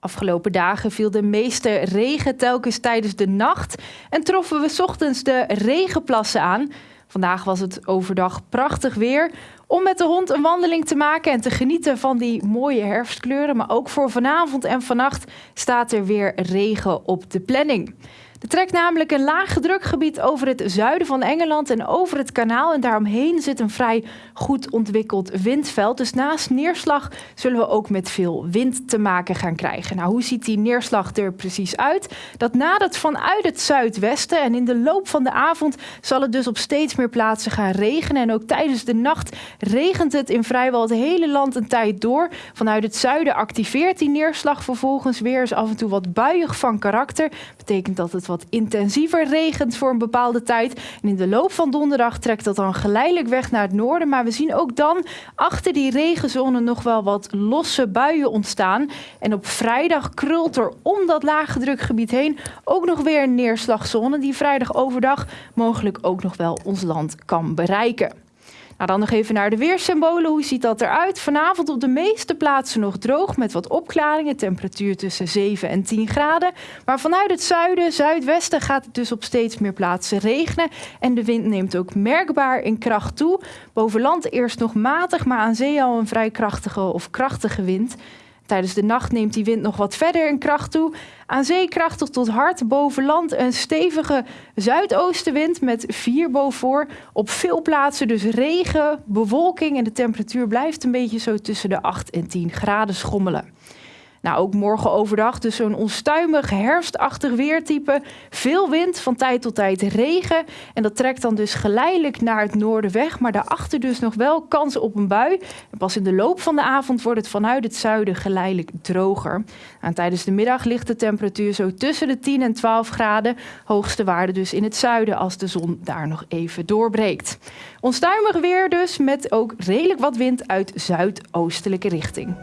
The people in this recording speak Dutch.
Afgelopen dagen viel de meeste regen telkens tijdens de nacht en troffen we ochtends de regenplassen aan. Vandaag was het overdag prachtig weer om met de hond een wandeling te maken en te genieten van die mooie herfstkleuren. Maar ook voor vanavond en vannacht staat er weer regen op de planning. Er trekt namelijk een lage drukgebied over het zuiden van Engeland en over het kanaal. En daaromheen zit een vrij goed ontwikkeld windveld. Dus naast neerslag zullen we ook met veel wind te maken gaan krijgen. Nou, hoe ziet die neerslag er precies uit? Dat nadert vanuit het zuidwesten en in de loop van de avond zal het dus op steeds meer plaatsen gaan regenen. En ook tijdens de nacht regent het in vrijwel het hele land een tijd door. Vanuit het zuiden activeert die neerslag vervolgens weer. Is af en toe wat buiig van karakter. Betekent dat het wat intensiever regent voor een bepaalde tijd. En in de loop van donderdag trekt dat dan geleidelijk weg naar het noorden. Maar we zien ook dan achter die regenzone nog wel wat losse buien ontstaan. En op vrijdag krult er om dat lage drukgebied heen ook nog weer een neerslagzone die vrijdag overdag mogelijk ook nog wel ons land kan bereiken. Nou, dan nog even naar de weersymbolen. Hoe ziet dat eruit? Vanavond op de meeste plaatsen nog droog met wat opklaringen. Temperatuur tussen 7 en 10 graden. Maar vanuit het zuiden, zuidwesten gaat het dus op steeds meer plaatsen regenen. En de wind neemt ook merkbaar in kracht toe. Boven land eerst nog matig, maar aan zee al een vrij krachtige of krachtige wind. Tijdens de nacht neemt die wind nog wat verder in kracht toe. Aan zee krachtig tot hard, boven land een stevige zuidoostenwind met 4 boven. Op veel plaatsen dus regen, bewolking en de temperatuur blijft een beetje zo tussen de 8 en 10 graden schommelen. Nou, ook morgen overdag dus zo'n onstuimig herfstachtig weertype. Veel wind, van tijd tot tijd regen. En dat trekt dan dus geleidelijk naar het noorden weg. Maar daarachter dus nog wel kans op een bui. En pas in de loop van de avond wordt het vanuit het zuiden geleidelijk droger. En tijdens de middag ligt de temperatuur zo tussen de 10 en 12 graden. Hoogste waarde dus in het zuiden als de zon daar nog even doorbreekt. Onstuimig weer dus met ook redelijk wat wind uit zuidoostelijke richting.